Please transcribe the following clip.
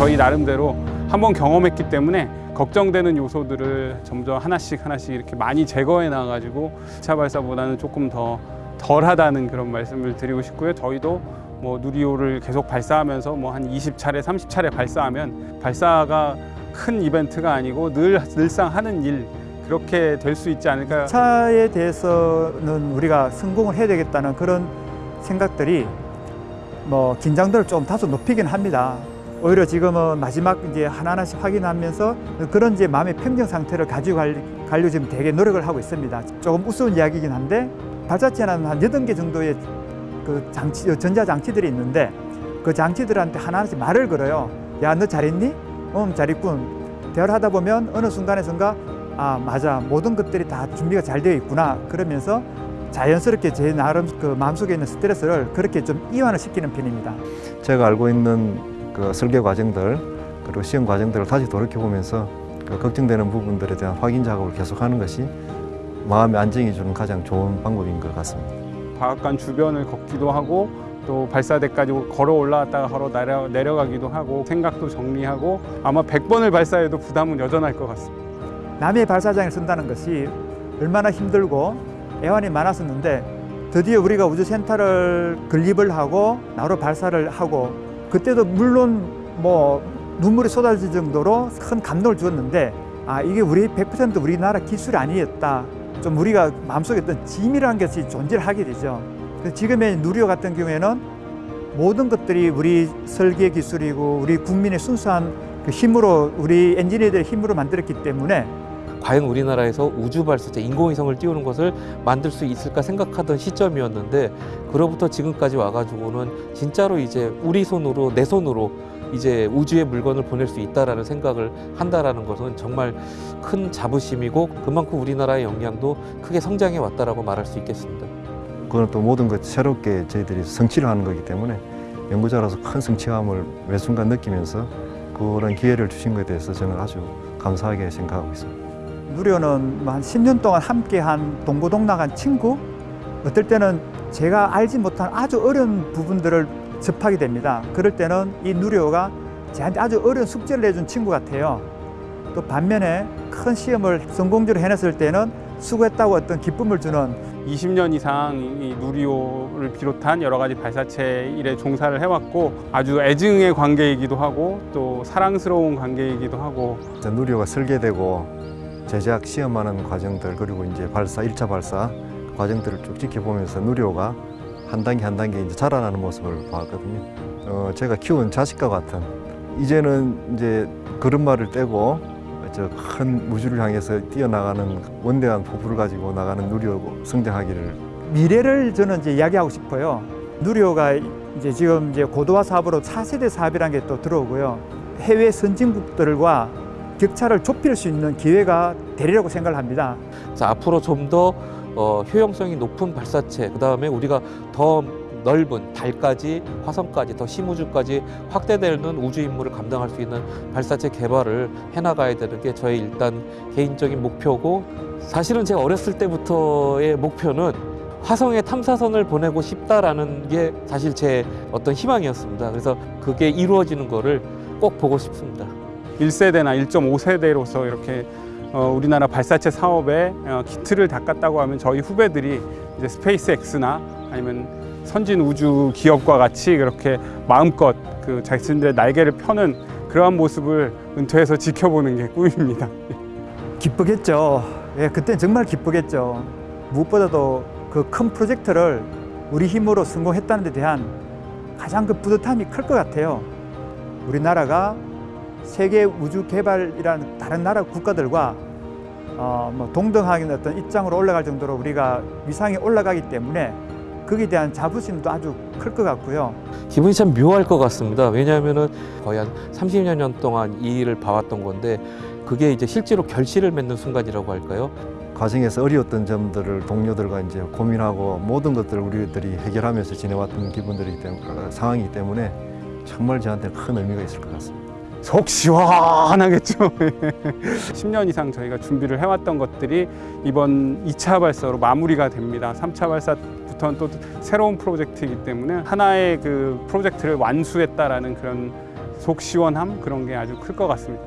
저희 나름대로 한번 경험했기 때문에 걱정되는 요소들을 점점 하나씩 하나씩 이렇게 많이 제거해 나가지고 2차 발사보다는 조금 더 덜하다는 그런 말씀을 드리고 싶고요. 저희도 뭐 누리호를 계속 발사하면서 뭐 한 20차례, 30차례 발사하면 발사가 큰 이벤트가 아니고 늘 늘상 하는 일 그렇게 될 수 있지 않을까. 차에 대해서는 우리가 성공을 해야 되겠다는 그런 생각들이 뭐 긴장도를 좀 다소 높이긴 합니다. 오히려 지금은 마지막 이제 하나하나씩 확인하면서 그런 이제 마음의 평정 상태를 가지고 갈- 가려고 지금 되게 노력을 하고 있습니다. 조금 우스운 이야기긴 한데 발사체는 한 여덟 개 정도의 그 장치, 전자 장치들이 있는데 그 장치들한테 하나하나씩 말을 걸어요. 야, 너 잘했니? 응, 잘했군. 대화를 하다 보면 어느 순간에선가 아, 맞아. 모든 것들이 다 준비가 잘 되어 있구나. 그러면서 자연스럽게 제 나름 그 마음속에 있는 스트레스를 그렇게 좀 이완을 시키는 편입니다. 제가 알고 있는 그 설계 과정들 그리고 시험 과정들을 다시 돌이켜 보면서 그 걱정되는 부분들에 대한 확인 작업을 계속하는 것이 마음의 안정이 주는 가장 좋은 방법인 것 같습니다. 과학관 주변을 걷기도 하고 또 발사대까지 걸어 올라왔다가 걸어 내려, 내려가기도 하고 생각도 정리하고 아마 100번을 발사해도 부담은 여전할 것 같습니다. 남의 발사장을 쓴다는 것이 얼마나 힘들고 애환이 많았었는데 드디어 우리가 우주센터를 건립을 하고 나로 발사를 하고 그때도 물론 뭐 눈물이 쏟아질 정도로 큰 감동을 주었는데 아 이게 우리 100% 우리나라 기술이 아니었다. 좀 우리가 마음속에 어떤 짐이라는 것이 존재를 하게 되죠. 지금의 누리호 같은 경우에는 모든 것들이 우리 설계 기술이고 우리 국민의 순수한 그 힘으로 우리 엔지니어들의 힘으로 만들었기 때문에 과연 우리나라에서 우주 발사체 인공위성을 띄우는 것을 만들 수 있을까 생각하던 시점이었는데 그로부터 지금까지 와가지고는 진짜로 이제 우리 손으로 내 손으로 이제 우주에 물건을 보낼 수 있다라는 생각을 한다라는 것은 정말 큰 자부심이고 그만큼 우리나라의 역량도 크게 성장해 왔다라고 말할 수 있겠습니다. 그건 또 모든 것 새롭게 저희들이 성취를 하는 거기 때문에 연구자로서 큰 성취감을 매 순간 느끼면서 그런 기회를 주신 것에 대해서 저는 아주 감사하게 생각하고 있습니다. 누리호는 뭐한 10년 동안 함께한 동고동락한 친구 어떨 때는 제가 알지 못한 아주 어려운 부분들을 접하게 됩니다. 그럴 때는 이 누리호가 저한테 아주 어려운 숙제를 내준 친구 같아요. 또 반면에 큰 시험을 성공적으로 해냈을 때는 수고했다고 어떤 기쁨을 주는 20년 이상 이 누리호를 비롯한 여러 가지 발사체 일에 종사를 해왔고 아주 애증의 관계이기도 하고 또 사랑스러운 관계이기도 하고. 누리호가 설계되고 제작 시험하는 과정들 그리고 이제 발사 일차 발사 과정들을 쭉 지켜보면서 누리호가 한 단계 한 단계 이제 자라나는 모습을 봤거든요. 어, 제가 키운 자식과 같은. 이제는 이제 걸음마를 떼고 저큰 우주를 향해서 뛰어나가는 원대한 포부를 가지고 나가는 누리호 성장하기를. 미래를 저는 이제 이야기하고 싶어요. 누리호가 이제 지금 이제 고도화 사업으로 4세대 사업이라는 게 또 들어오고요. 해외 선진국들과 격차를 좁힐 수 있는 기회가 되리라고 생각을 합니다 그래서 앞으로 좀더 어, 효용성이 높은 발사체, 그 다음에 우리가 더 넓은 달까지, 화성까지, 더 심우주까지 확대되는 우주 임무를 감당할 수 있는 발사체 개발을 해나가야 되는 게 저의 일단 개인적인 목표고 사실은 제가 어렸을 때부터의 목표는 화성에 탐사선을 보내고 싶다라는 게 사실 제 어떤 희망이었습니다. 그래서 그게 이루어지는 거를 꼭 보고 싶습니다. 1세대나 1.5세대로서 이렇게 어, 우리나라 발사체 사업에 어, 기틀을 닦았다고 하면 저희 후배들이 이제 스페이스 X나 아니면 선진 우주 기업과 같이 그렇게 마음껏 그 자신들의 날개를 펴는 그러한 모습을 은퇴해서 지켜보는 게 꿈입니다. 기쁘겠죠. 예, 그때 정말 기쁘겠죠. 무엇보다도 그 큰 프로젝트를 우리 힘으로 성공했다는 데 대한 가장 그 뿌듯함이 클 것 같아요. 우리나라가 세계 우주 개발이라는 다른 나라 국가들과 어, 뭐 동등하게 어떤 입장으로 올라갈 정도로 우리가 위상이 올라가기 때문에 거기에 대한 자부심도 아주 클 것 같고요. 기분이 참 묘할 것 같습니다. 왜냐하면은 거의 한 30여 년 동안 이 일을 봐왔던 건데 그게 이제 실제로 결실을 맺는 순간이라고 할까요? 과정에서 어려웠던 점들을 동료들과 이제 고민하고 모든 것들을 우리들이 해결하면서 지내왔던 기분들이기 때문에 상황이기 때문에 정말 저한테 큰 의미가 있을 것 같습니다. 속 시원하겠죠. 10년 이상 저희가 준비를 해왔던 것들이 이번 2차 발사로 마무리가 됩니다. 3차 발사부터는 또 새로운 프로젝트이기 때문에 하나의 그 프로젝트를 완수했다라는 그런 속 시원함 그런 게 아주 클 것 같습니다.